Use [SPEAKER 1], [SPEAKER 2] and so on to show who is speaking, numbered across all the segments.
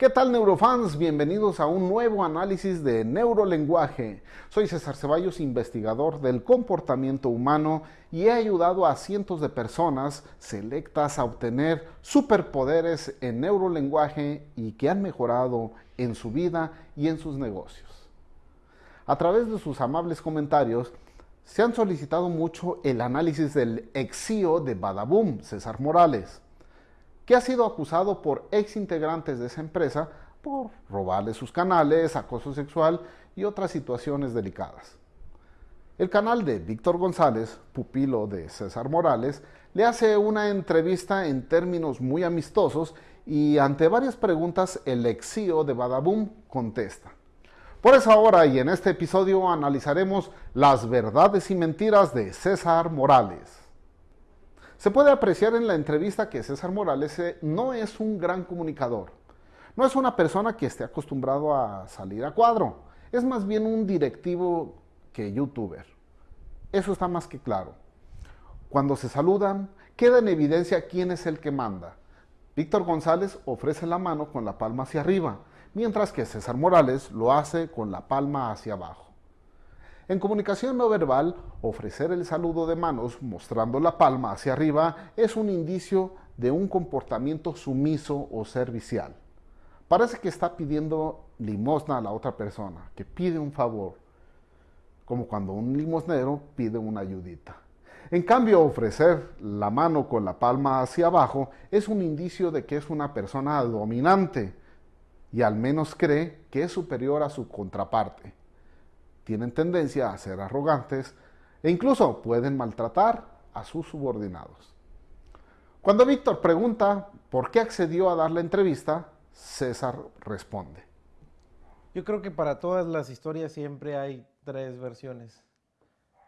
[SPEAKER 1] ¿Qué tal neurofans? Bienvenidos a un nuevo análisis de neurolenguaje. Soy César Ceballos, investigador del comportamiento humano y he ayudado a cientos de personas selectas a obtener superpoderes en neurolenguaje y que han mejorado en su vida y en sus negocios. A través de sus amables comentarios, se han solicitado mucho el análisis del ex CEO de Badaboom, César Morales que ha sido acusado por ex integrantes de esa empresa por robarle sus canales, acoso sexual y otras situaciones delicadas. El canal de Víctor González, pupilo de César Morales, le hace una entrevista en términos muy amistosos y ante varias preguntas el ex CEO de Badaboom contesta. Por eso ahora y en este episodio analizaremos las verdades y mentiras de César Morales. Se puede apreciar en la entrevista que César Morales eh, no es un gran comunicador. No es una persona que esté acostumbrado a salir a cuadro. Es más bien un directivo que youtuber. Eso está más que claro. Cuando se saludan, queda en evidencia quién es el que manda. Víctor González ofrece la mano con la palma hacia arriba, mientras que César Morales lo hace con la palma hacia abajo. En comunicación no verbal, ofrecer el saludo de manos mostrando la palma hacia arriba es un indicio de un comportamiento sumiso o servicial. Parece que está pidiendo limosna a la otra persona, que pide un favor, como cuando un limosnero pide una ayudita. En cambio, ofrecer la mano con la palma hacia abajo es un indicio de que es una persona dominante y al menos cree que es superior a su contraparte tienen tendencia a ser arrogantes e incluso pueden maltratar a sus subordinados. Cuando Víctor pregunta por qué accedió a dar la entrevista, César responde.
[SPEAKER 2] Yo creo que para todas las historias siempre hay tres versiones.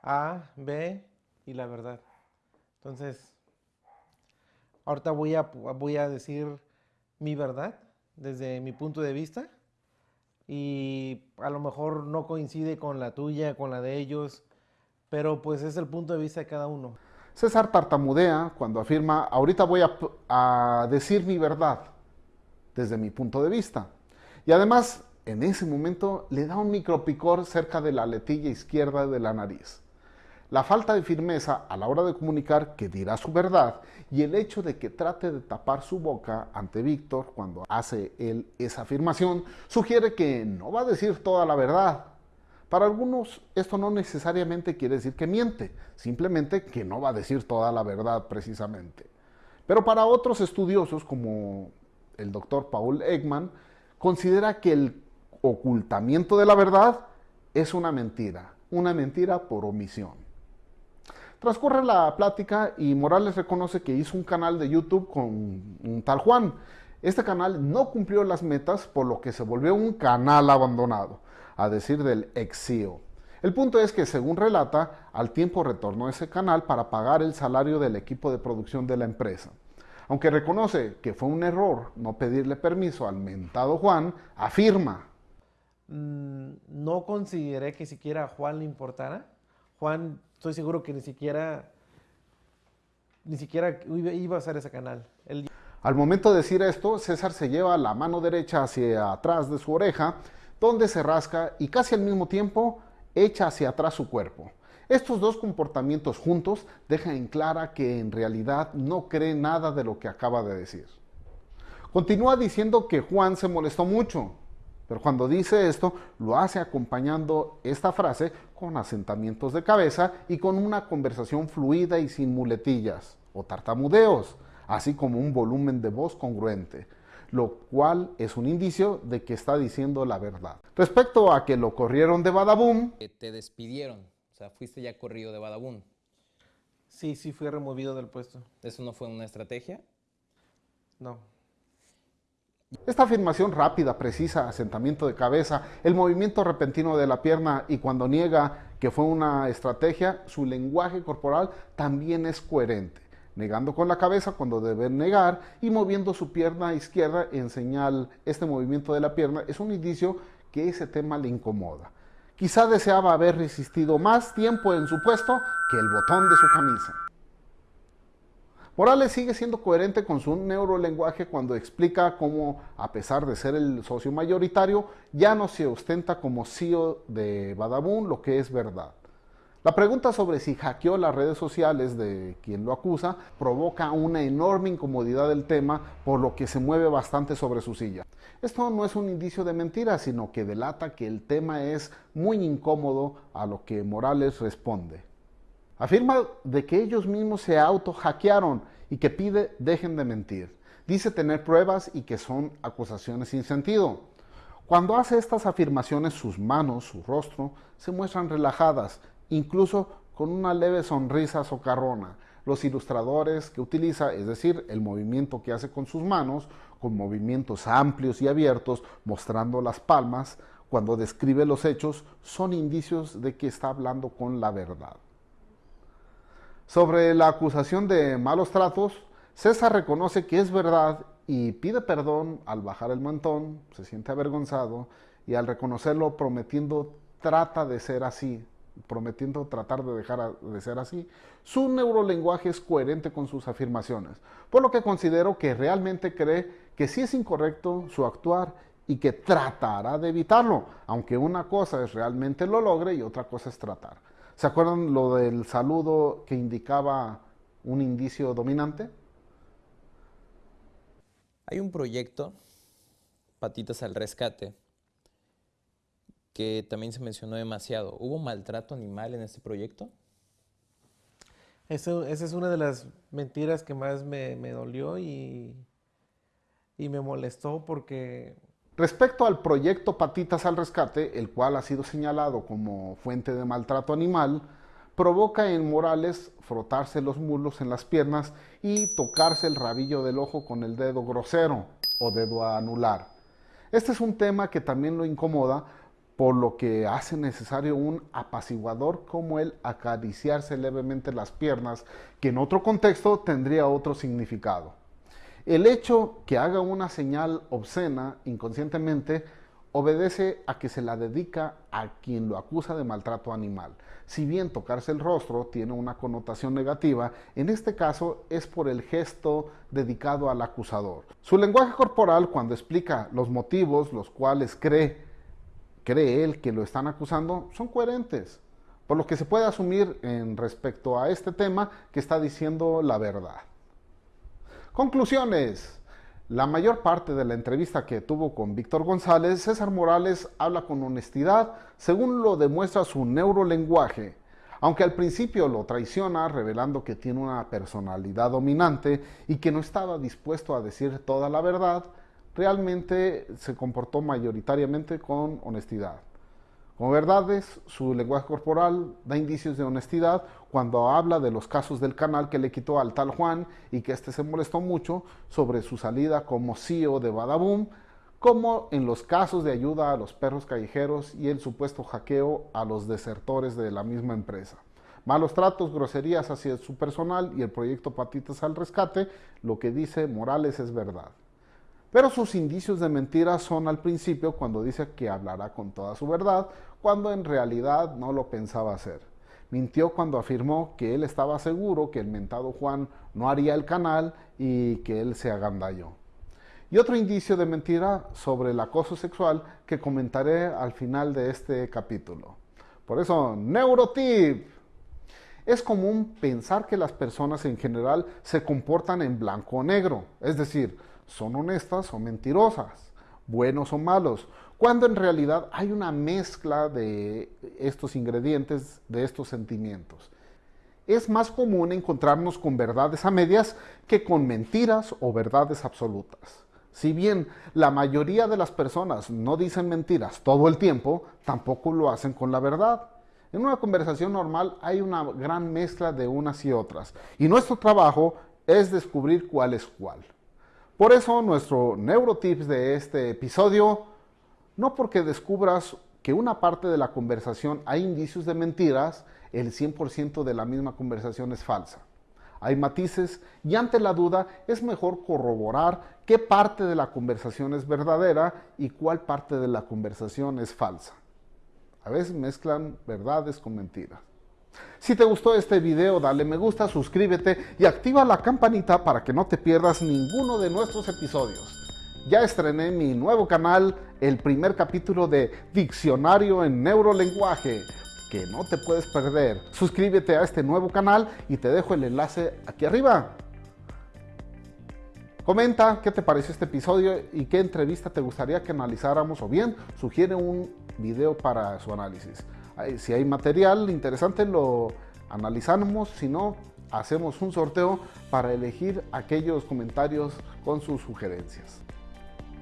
[SPEAKER 2] A, B y la verdad. Entonces, ahorita voy a, voy a decir mi verdad desde mi punto de vista y a lo mejor no coincide con la tuya, con la de ellos, pero pues es el punto de vista de cada uno.
[SPEAKER 1] César tartamudea cuando afirma, ahorita voy a, decir mi verdad desde mi punto de vista. Y además, en ese momento le da un micropicor cerca de la letilla izquierda de la nariz la falta de firmeza a la hora de comunicar que dirá su verdad y el hecho de que trate de tapar su boca ante Víctor cuando hace él esa afirmación sugiere que no va a decir toda la verdad. Para algunos esto no necesariamente quiere decir que miente, simplemente que no va a decir toda la verdad precisamente. Pero para otros estudiosos como el doctor Paul Ekman, considera que el ocultamiento de la verdad es una mentira, una mentira por omisión. Transcurre la plática y Morales reconoce que hizo un canal de YouTube con un tal Juan. Este canal no cumplió las metas, por lo que se volvió un canal abandonado, a decir del ex CEO. El punto es que, según relata, al tiempo retornó ese canal para pagar el salario del equipo de producción de la empresa. Aunque reconoce que fue un error no pedirle permiso al mentado Juan, afirma.
[SPEAKER 2] Mm, no consideré que siquiera a Juan le importara. Juan estoy seguro que ni siquiera, ni siquiera iba a hacer ese canal.
[SPEAKER 1] Al momento de decir esto, César se lleva la mano derecha hacia atrás de su oreja, donde se rasca y casi al mismo tiempo echa hacia atrás su cuerpo. Estos dos comportamientos juntos dejan en clara que en realidad no cree nada de lo que acaba de decir. Continúa diciendo que Juan se molestó mucho, pero cuando dice esto, lo hace acompañando esta frase con asentamientos de cabeza y con una conversación fluida y sin muletillas o tartamudeos, así como un volumen de voz congruente, lo cual es un indicio de que está diciendo la verdad. Respecto a que lo corrieron de Badaboom,
[SPEAKER 3] te despidieron, o sea, fuiste ya corrido de Badaboom.
[SPEAKER 2] Sí, sí fui removido del puesto.
[SPEAKER 3] ¿Eso no fue una estrategia?
[SPEAKER 2] No.
[SPEAKER 1] Esta afirmación rápida, precisa, asentamiento de cabeza, el movimiento repentino de la pierna y cuando niega que fue una estrategia, su lenguaje corporal también es coherente, negando con la cabeza cuando debe negar y moviendo su pierna izquierda en señal, este movimiento de la pierna es un indicio que ese tema le incomoda. Quizá deseaba haber resistido más tiempo en su puesto que el botón de su camisa. Morales sigue siendo coherente con su neurolenguaje cuando explica cómo, a pesar de ser el socio mayoritario, ya no se ostenta como CEO de Badabun, lo que es verdad. La pregunta sobre si hackeó las redes sociales de quien lo acusa provoca una enorme incomodidad del tema, por lo que se mueve bastante sobre su silla. Esto no es un indicio de mentira, sino que delata que el tema es muy incómodo a lo que Morales responde. Afirma de que ellos mismos se auto-hackearon y que pide dejen de mentir. Dice tener pruebas y que son acusaciones sin sentido. Cuando hace estas afirmaciones, sus manos, su rostro, se muestran relajadas incluso con una leve sonrisa socarrona. Los ilustradores que utiliza, es decir, el movimiento que hace con sus manos, con movimientos amplios y abiertos, mostrando las palmas, cuando describe los hechos, son indicios de que está hablando con la verdad. Sobre la acusación de malos tratos, César reconoce que es verdad y pide perdón al bajar el mentón, se siente avergonzado y al reconocerlo prometiendo trata de ser así, prometiendo tratar de dejar de ser así, su neurolenguaje es coherente con sus afirmaciones, por lo que considero que realmente cree que sí es incorrecto su actuar y que tratará de evitarlo, aunque una cosa es realmente lo logre y otra cosa es tratar. ¿Se acuerdan lo del saludo que indicaba un indicio dominante?
[SPEAKER 3] Hay un proyecto, Patitas al Rescate, que también se mencionó demasiado. ¿Hubo maltrato animal en este proyecto?
[SPEAKER 2] esa es una de las mentiras que más me, dolió y, y me molestó porque...
[SPEAKER 1] Respecto al proyecto Patitas al Rescate, el cual ha sido señalado como fuente de maltrato animal, provoca en Morales frotarse los muslos en las piernas y tocarse el rabillo del ojo con el dedo grosero o dedo anular. Este es un tema que también lo incomoda por lo que hace necesario un apaciguador como el acariciarse levemente las piernas, que en otro contexto tendría otro significado. El hecho que haga una señal obscena inconscientemente obedece a que se la dedica a quien lo acusa de maltrato animal. Si bien tocarse el rostro tiene una connotación negativa, en este caso es por el gesto dedicado al acusador. Su lenguaje corporal, cuando explica los motivos los cuales cree cree él que lo están acusando son coherentes, por lo que se puede asumir en respecto a este tema que está diciendo la verdad. Conclusiones. La mayor parte de la entrevista que tuvo con Víctor González, César Morales habla con honestidad, según lo demuestra su neurolenguaje, aunque al principio lo traiciona revelando que tiene una personalidad dominante y que no estaba dispuesto a decir toda la verdad, realmente se comportó mayoritariamente con honestidad. Como verdades, su lenguaje corporal da indicios de honestidad cuando habla de los casos del canal que le quitó al tal Juan y que éste se molestó mucho sobre su salida como CEO de Badaboom, como en los casos de ayuda a los perros callejeros y el supuesto hackeo a los desertores de la misma empresa. Malos tratos, groserías hacia su personal y el proyecto Patitas al Rescate, lo que dice Morales es verdad. Pero sus indicios de mentira son al principio cuando dice que hablará con toda su verdad, cuando en realidad no lo pensaba hacer. Mintió cuando afirmó que él estaba seguro que el mentado Juan no haría el canal y que él se agandalló. Y otro indicio de mentira sobre el acoso sexual que comentaré al final de este capítulo. Por eso, neurotip. Es común pensar que las personas en general se comportan en blanco o negro, es decir, son honestas o mentirosas, buenos o malos, cuando en realidad hay una mezcla de estos ingredientes, de estos sentimientos. Es más común encontrarnos con verdades a medias que con mentiras o verdades absolutas. Si bien la mayoría de las personas no dicen mentiras todo el tiempo, tampoco lo hacen con la verdad. En una conversación normal hay una gran mezcla de unas y otras, y nuestro trabajo es descubrir cuál es cuál. Por eso nuestro neurotips de este episodio, no porque descubras que una parte de la conversación hay indicios de mentiras, el 100% de la misma conversación es falsa. Hay matices y ante la duda es mejor corroborar qué parte de la conversación es verdadera y cuál parte de la conversación es falsa. A veces mezclan verdades con mentiras. Si te gustó este video, dale me gusta, suscríbete y activa la campanita para que no te pierdas ninguno de nuestros episodios. Ya estrené mi nuevo canal, el primer capítulo de Diccionario en Neurolenguaje, que no te puedes perder. Suscríbete a este nuevo canal y te dejo el enlace aquí arriba. Comenta qué te pareció este episodio y qué entrevista te gustaría que analizáramos o bien sugiere un video para su análisis. Si hay material interesante lo analizamos, si no, hacemos un sorteo para elegir aquellos comentarios con sus sugerencias.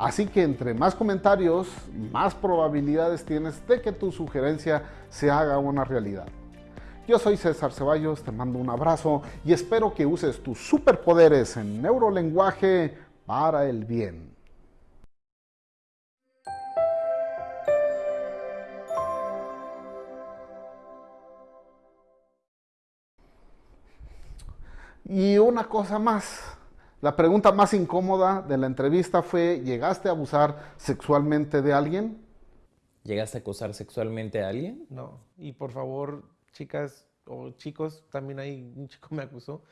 [SPEAKER 1] Así que entre más comentarios, más probabilidades tienes de que tu sugerencia se haga una realidad. Yo soy César Ceballos, te mando un abrazo y espero que uses tus superpoderes en neurolenguaje para el bien. Y una cosa más, la pregunta más incómoda de la entrevista fue, ¿llegaste a abusar sexualmente de alguien?
[SPEAKER 3] ¿Llegaste a acosar sexualmente a alguien?
[SPEAKER 2] No. Y por favor, chicas o chicos, también hay un chico me acusó.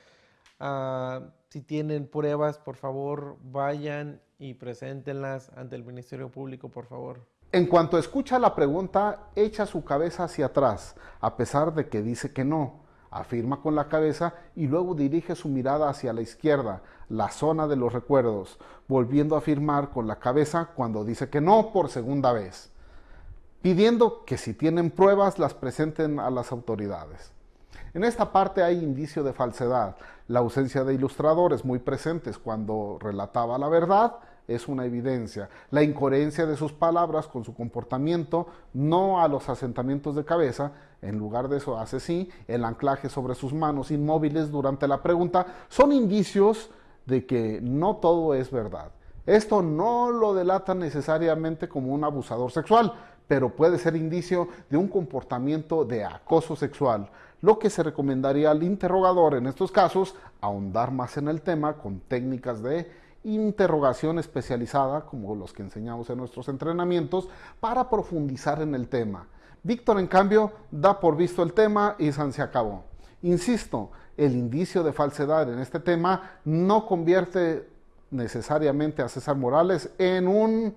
[SPEAKER 2] Ah, si tienen pruebas, por favor, vayan y preséntenlas ante el Ministerio Público, por favor.
[SPEAKER 1] En cuanto escucha la pregunta, echa su cabeza hacia atrás, a pesar de que dice que no. Afirma con la cabeza y luego dirige su mirada hacia la izquierda, la zona de los recuerdos, volviendo a afirmar con la cabeza cuando dice que no por segunda vez pidiendo que si tienen pruebas las presenten a las autoridades. En esta parte hay indicio de falsedad. La ausencia de ilustradores muy presentes cuando relataba la verdad es una evidencia. La incoherencia de sus palabras con su comportamiento, no a los asentamientos de cabeza, en lugar de eso hace sí, el anclaje sobre sus manos inmóviles durante la pregunta, son indicios de que no todo es verdad. Esto no lo delata necesariamente como un abusador sexual, pero puede ser indicio de un comportamiento de acoso sexual, lo que se recomendaría al interrogador en estos casos ahondar más en el tema con técnicas de interrogación especializada, como los que enseñamos en nuestros entrenamientos, para profundizar en el tema. Víctor, en cambio, da por visto el tema y se acabó. Insisto, el indicio de falsedad en este tema no convierte necesariamente a César Morales en un